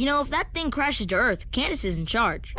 You know, if that thing crashes to Earth, Candace is in charge.